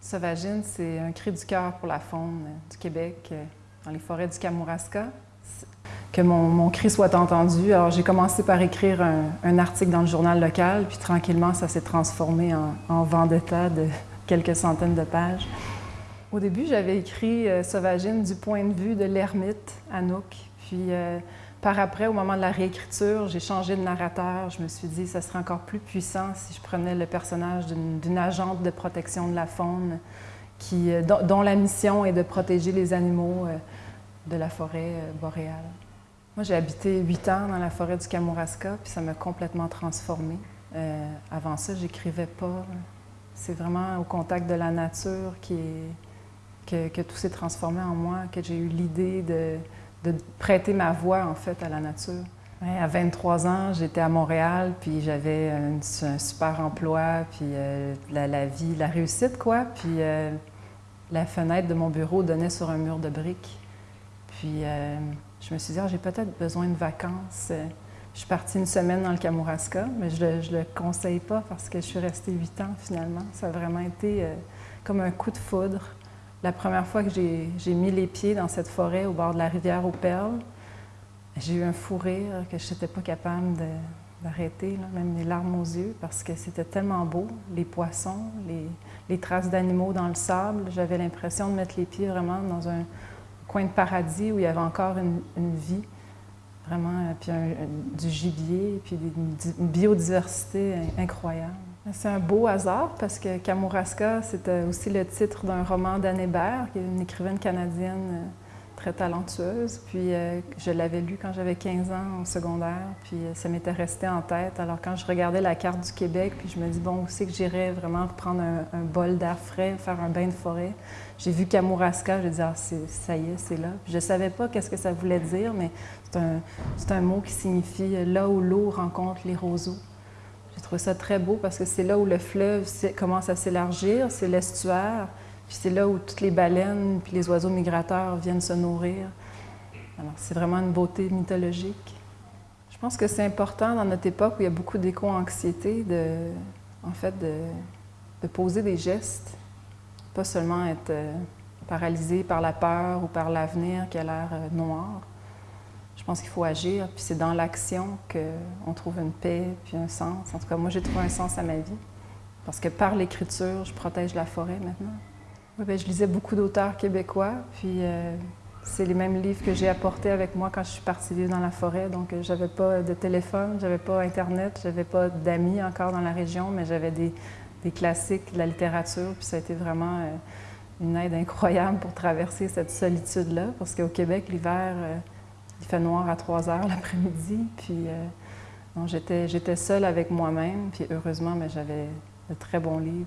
Sauvagine, c'est un cri du cœur pour la faune du Québec, dans les forêts du Kamouraska. Que mon, cri soit entendu. Alors, j'ai commencé par écrire un, article dans le journal local, puis tranquillement, ça s'est transformé en, en vendetta de quelques centaines de pages. Au début, j'avais écrit euh, Sauvagine du point de vue de l'ermite Anouk. Puis, euh, par après, au moment de la réécriture, j'ai changé de narrateur. Je me suis dit ça serait encore plus puissant si je prenais le personnage d'une agente de protection de la faune qui, euh, dont, la mission est de protéger les animaux euh, de la forêt euh, boréale. Moi, j'ai habité huit ans dans la forêt du Kamouraska, puis ça m'a complètement transformée. avant ça, j'écrivais pas. C'est vraiment au contact de la nature que tout s'est transformé en moi, que j'ai eu l'idée de, de prêter ma voix, en fait, à la nature. à 23 ans, j'étais à Montréal, puis j'avais un, super emploi, puis euh, la, vie, la réussite, quoi. Puis euh, la fenêtre de mon bureau donnait sur un mur de briques. Puis euh, je me suis dit, ah, j'ai peut-être besoin de vacances. Je suis partie une semaine dans le Kamouraska, mais je ne le, conseille pas parce que je suis restée huit ans, finalement. Ça a vraiment été comme un coup de foudre. La première fois que j'ai mis les pieds dans cette forêt au bord de la rivière aux Perles, j'ai eu un fou rire que je n'étais pas capable d'arrêter, même les larmes aux yeux, parce que c'était tellement beau, les poissons, les, traces d'animaux dans le sable. J'avais l'impression de mettre les pieds vraiment dans un coin de paradis où il y avait encore une, vie, vraiment, puis du gibier, puis une biodiversité incroyable. C'est un beau hasard parce que Kamouraska, c'était aussi le titre d'un roman d'Anne Hébert, qui est une écrivaine canadienne euh, très talentueuse. Puis euh, je l'avais lu quand j'avais 15 ans en secondaire, puis euh, ça m'était resté en tête. Alors quand je regardais la carte du Québec, puis je me dis, bon, où c'est que j'irais vraiment prendre un, bol d'air frais, faire un bain de forêt? J'ai vu Kamouraska, j'ai dit, ah, ça y est, c'est là. je ne savais pas qu'est-ce que ça voulait dire, mais c'est un mot qui signifie là où l'eau rencontre les roseaux. J'ai trouvé ça très beau parce que c'est là où le fleuve commence à s'élargir, c'est l'estuaire, puis c'est là où toutes les baleines puis les oiseaux migrateurs viennent se nourrir. Alors, c'est vraiment une beauté mythologique. Je pense que c'est important dans notre époque où il y a beaucoup d'éco-anxiété, de, en fait, de, poser des gestes, pas seulement être euh, paralysé par la peur ou par l'avenir qui a l'air euh, noir. Je pense qu'il faut agir, puis c'est dans l'action qu'on trouve une paix, puis un sens. En tout cas, moi, j'ai trouvé un sens à ma vie. Parce que par l'écriture, je protège la forêt maintenant. Ben, je lisais beaucoup d'auteurs québécois, puis euh, c'est les mêmes livres que j'ai apportés avec moi quand je suis partie vivre dans la forêt. Donc, euh, j'avais pas de téléphone, j'avais pas Internet, j'avais pas d'amis encore dans la région, mais j'avais des, classiques de la littérature, puis ça a été vraiment euh, une aide incroyable pour traverser cette solitude-là, parce qu'au Québec, l'hiver, il fait noir à 3 heures l'après-midi, puis euh, j'étais seule avec moi-même, puis heureusement, j'avais de très bons livres.